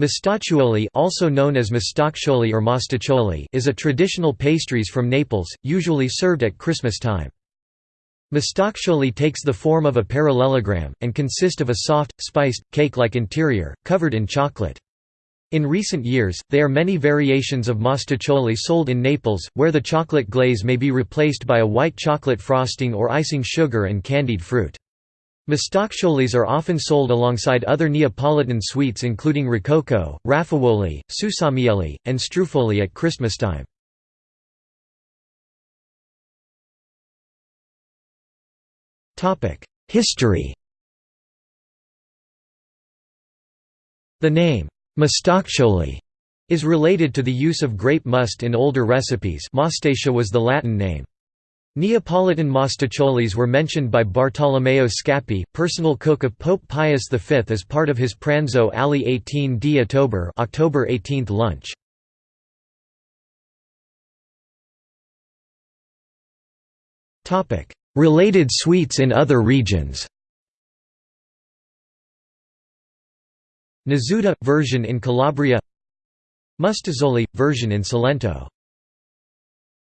Mostaccioli also known as mostaccioli or mostaccioli is a traditional pastries from Naples, usually served at Christmas time. Mostaccioli takes the form of a parallelogram, and consist of a soft, spiced, cake-like interior, covered in chocolate. In recent years, there are many variations of mostaccioli sold in Naples, where the chocolate glaze may be replaced by a white chocolate frosting or icing sugar and candied fruit. Mostacciolis are often sold alongside other Neapolitan sweets including rococo, raffaruoli, susamielli, and struffoli at Christmastime. History The name, mostaccioli, is related to the use of grape must in older recipes Mostaccia was the Latin name. Neapolitan mostaccioli's were mentioned by Bartolomeo Scappi, personal cook of Pope Pius V as part of his pranzo alle 18 di Ottobre October 18 lunch. Related sweets in other regions. Nasuta – version in Calabria. Mustazzoli – version in Salento